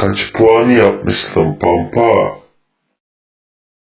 Kaç puan yapmışsın Pampa?